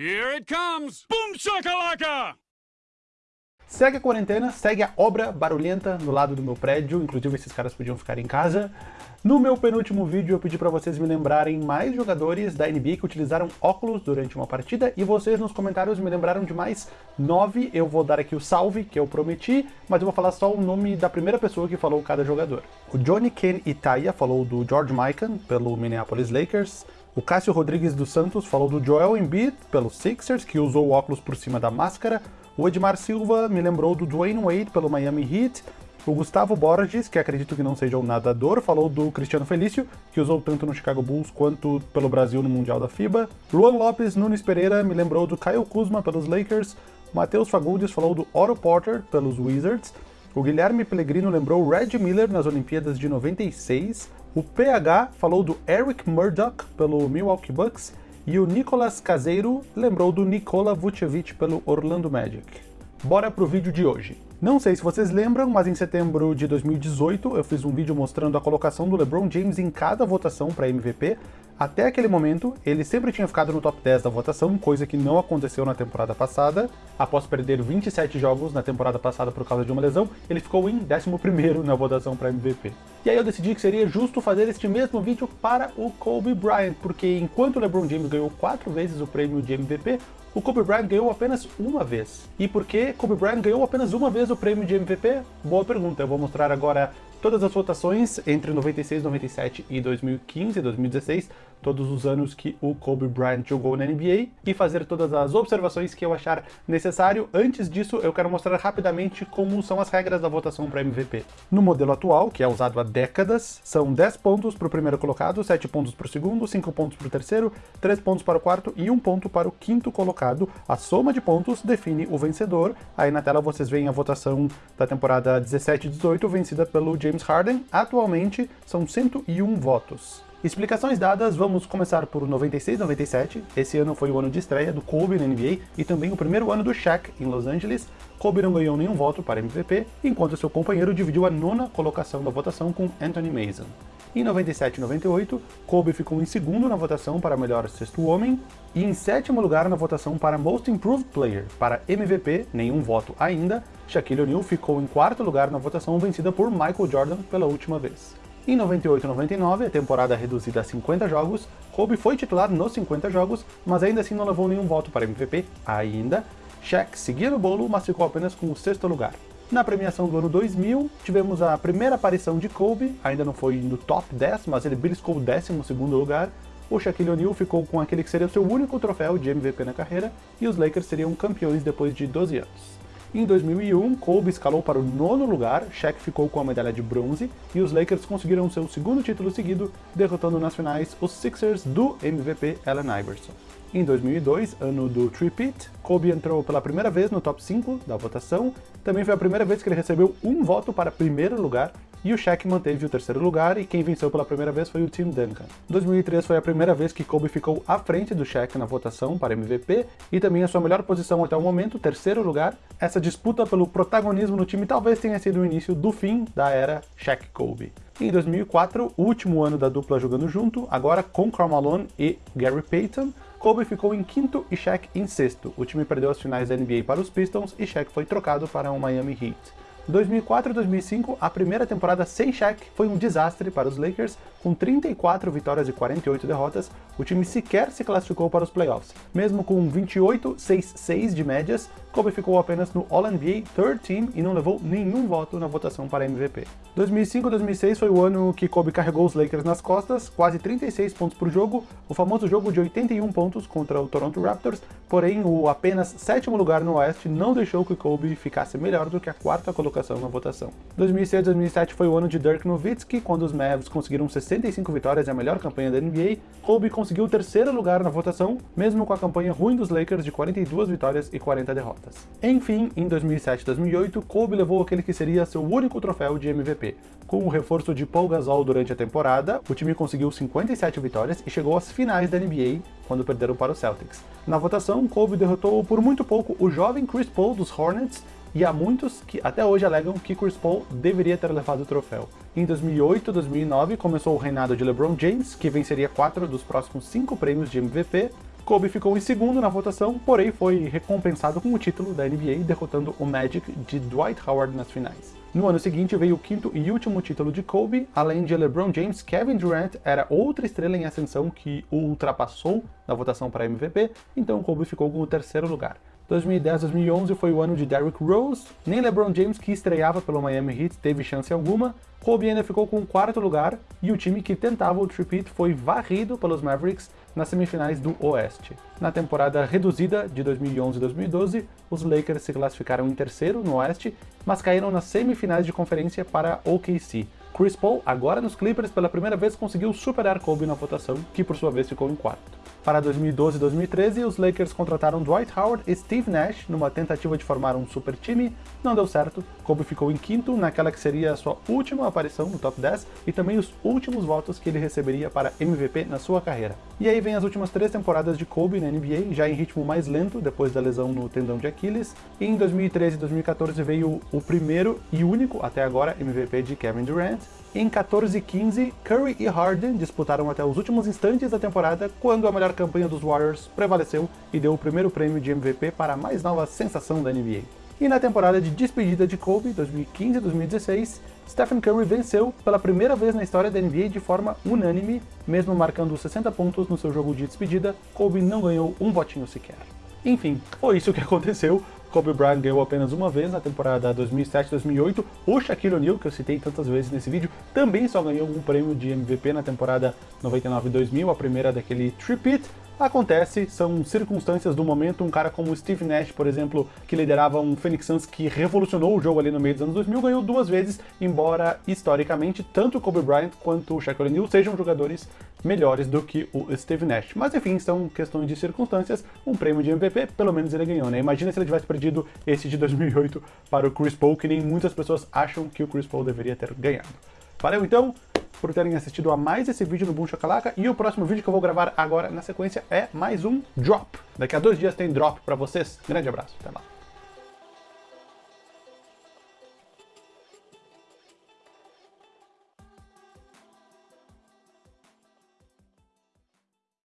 Here it comes! Boom shakalaka! Segue a quarentena, segue a obra barulhenta no lado do meu prédio, inclusive esses caras podiam ficar em casa. No meu penúltimo vídeo eu pedi para vocês me lembrarem mais jogadores da NBA que utilizaram óculos durante uma partida e vocês nos comentários me lembraram de mais nove. Eu vou dar aqui o salve que eu prometi, mas eu vou falar só o nome da primeira pessoa que falou cada jogador. O Johnny Ken Itaia falou do George Mikan pelo Minneapolis Lakers. O Cássio Rodrigues dos Santos falou do Joel Embiid pelo Sixers, que usou o óculos por cima da máscara. O Edmar Silva me lembrou do Dwayne Wade pelo Miami Heat. O Gustavo Borges, que acredito que não seja um nadador, falou do Cristiano Felício, que usou tanto no Chicago Bulls quanto pelo Brasil no Mundial da FIBA. Luan Lopes Nunes Pereira me lembrou do Kyle Kuzma pelos Lakers. Matheus Fagundes falou do Otto Porter pelos Wizards. O Guilherme Pellegrino lembrou Red Miller nas Olimpíadas de 96. O PH falou do Eric Murdoch pelo Milwaukee Bucks. E o Nicolas Caseiro lembrou do Nikola Vucevic pelo Orlando Magic. Bora pro vídeo de hoje. Não sei se vocês lembram, mas em setembro de 2018 eu fiz um vídeo mostrando a colocação do LeBron James em cada votação para MVP. Até aquele momento, ele sempre tinha ficado no top 10 da votação, coisa que não aconteceu na temporada passada. Após perder 27 jogos na temporada passada por causa de uma lesão, ele ficou em 11º na votação para MVP. E aí eu decidi que seria justo fazer este mesmo vídeo para o Kobe Bryant, porque enquanto o LeBron James ganhou 4 vezes o prêmio de MVP, o Kobe Bryant ganhou apenas uma vez. E por que Kobe Bryant ganhou apenas uma vez o prêmio de MVP? Boa pergunta, eu vou mostrar agora todas as votações entre 96, 97 e 2015 e 2016, todos os anos que o Kobe Bryant jogou na NBA, e fazer todas as observações que eu achar necessário. Antes disso, eu quero mostrar rapidamente como são as regras da votação para MVP. No modelo atual, que é usado há décadas, são 10 pontos para o primeiro colocado, 7 pontos para o segundo, 5 pontos para o terceiro, 3 pontos para o quarto e 1 ponto para o quinto colocado. A soma de pontos define o vencedor. Aí na tela vocês veem a votação da temporada 17 e 18, vencida pelo James Harden, atualmente são 101 votos. Explicações dadas, vamos começar por 96-97. Esse ano foi o ano de estreia do Kobe na NBA e também o primeiro ano do Shaq em Los Angeles. Kobe não ganhou nenhum voto para MVP, enquanto seu companheiro dividiu a nona colocação da votação com Anthony Mason. Em 97 e 98, Kobe ficou em segundo na votação para melhor sexto homem e em sétimo lugar na votação para Most Improved Player. Para MVP, nenhum voto ainda, Shaquille O'Neal ficou em quarto lugar na votação vencida por Michael Jordan pela última vez. Em 98 e 99, a temporada reduzida a 50 jogos, Kobe foi titular nos 50 jogos, mas ainda assim não levou nenhum voto para MVP ainda. Shaq seguia no bolo, mas ficou apenas com o sexto lugar. Na premiação do ano 2000, tivemos a primeira aparição de Kobe, ainda não foi no top 10, mas ele beliscou o 12 segundo lugar. O Shaquille O'Neal ficou com aquele que seria o seu único troféu de MVP na carreira, e os Lakers seriam campeões depois de 12 anos. Em 2001, Kobe escalou para o nono lugar, Shaq ficou com a medalha de bronze, e os Lakers conseguiram seu segundo título seguido, derrotando nas finais os Sixers do MVP Allen Iverson. Em 2002, ano do Tripit, Kobe entrou pela primeira vez no top 5 da votação, também foi a primeira vez que ele recebeu um voto para primeiro lugar, e o Shaq manteve o terceiro lugar e quem venceu pela primeira vez foi o Tim Duncan. 2003 foi a primeira vez que Kobe ficou à frente do Shaq na votação para MVP e também a sua melhor posição até o momento, terceiro lugar. Essa disputa pelo protagonismo no time talvez tenha sido o início do fim da era Shaq-Kobe. Em 2004, último ano da dupla jogando junto, agora com Karl Malone e Gary Payton, Kobe ficou em quinto e Shaq em sexto. O time perdeu as finais da NBA para os Pistons e Shaq foi trocado para o Miami Heat. 2004 e 2005, a primeira temporada sem Shaq foi um desastre para os Lakers, com 34 vitórias e 48 derrotas, o time sequer se classificou para os playoffs. Mesmo com 28-6-6 de médias, Kobe ficou apenas no All-NBA Third Team e não levou nenhum voto na votação para MVP. 2005-2006 foi o ano que Kobe carregou os Lakers nas costas, quase 36 pontos por jogo, o famoso jogo de 81 pontos contra o Toronto Raptors, porém o apenas sétimo lugar no Oeste não deixou que Kobe ficasse melhor do que a quarta colocação na votação. 2006-2007 foi o ano de Dirk Nowitzki, quando os Mavs conseguiram 65 vitórias e a melhor campanha da NBA, Kobe conseguiu o terceiro lugar na votação, mesmo com a campanha ruim dos Lakers de 42 vitórias e 40 derrotas. Enfim, em 2007 e 2008, Kobe levou aquele que seria seu único troféu de MVP. Com o reforço de Paul Gasol durante a temporada, o time conseguiu 57 vitórias e chegou às finais da NBA, quando perderam para os Celtics. Na votação, Kobe derrotou por muito pouco o jovem Chris Paul dos Hornets, e há muitos que até hoje alegam que Chris Paul deveria ter levado o troféu. Em 2008 e 2009 começou o reinado de LeBron James, que venceria quatro dos próximos cinco prêmios de MVP, Kobe ficou em segundo na votação, porém foi recompensado com o título da NBA, derrotando o Magic de Dwight Howard nas finais. No ano seguinte veio o quinto e último título de Kobe, além de LeBron James, Kevin Durant era outra estrela em ascensão que o ultrapassou na votação para MVP, então Kobe ficou com o terceiro lugar. 2010-2011 foi o ano de Derrick Rose, nem LeBron James, que estreava pelo Miami Heat, teve chance alguma, Kobe ainda ficou com o quarto lugar, e o time que tentava o tripit foi varrido pelos Mavericks nas semifinais do Oeste. Na temporada reduzida de 2011-2012, os Lakers se classificaram em terceiro no Oeste, mas caíram nas semifinais de conferência para OKC. Chris Paul, agora nos Clippers, pela primeira vez conseguiu superar Kobe na votação, que por sua vez ficou em quarto. Para 2012 e 2013, os Lakers contrataram Dwight Howard e Steve Nash numa tentativa de formar um super time, não deu certo, Kobe ficou em quinto naquela que seria a sua última aparição no top 10 e também os últimos votos que ele receberia para MVP na sua carreira. E aí vem as últimas três temporadas de Kobe na NBA, já em ritmo mais lento depois da lesão no tendão de Aquiles, e em 2013 e 2014 veio o primeiro e único, até agora, MVP de Kevin Durant, em 14 e 15, Curry e Harden disputaram até os últimos instantes da temporada, quando a melhor campanha dos Warriors prevaleceu e deu o primeiro prêmio de MVP para a mais nova sensação da NBA. E na temporada de despedida de Kobe, 2015-2016, Stephen Curry venceu pela primeira vez na história da NBA de forma unânime, mesmo marcando 60 pontos no seu jogo de despedida, Kobe não ganhou um votinho sequer. Enfim, foi isso que aconteceu. Kobe Bryant ganhou apenas uma vez na temporada 2007-2008. O Shaquille O'Neal, que eu citei tantas vezes nesse vídeo, também só ganhou um prêmio de MVP na temporada 99-2000, a primeira daquele tripit. Acontece, são circunstâncias do momento, um cara como Steve Nash, por exemplo, que liderava um Phoenix Suns que revolucionou o jogo ali no meio dos anos 2000, ganhou duas vezes, embora historicamente tanto o Kobe Bryant quanto o Shaquille O'Neal sejam jogadores melhores do que o Steve Nash. Mas enfim, são questões de circunstâncias, um prêmio de MVP, pelo menos ele ganhou, né? Imagina se ele tivesse perdido esse de 2008 para o Chris Paul, que nem muitas pessoas acham que o Chris Paul deveria ter ganhado. Valeu então! Por terem assistido a mais esse vídeo do Boom Chacalaca, e o próximo vídeo que eu vou gravar agora na sequência é mais um Drop. Daqui a dois dias tem Drop pra vocês. Grande abraço, até lá.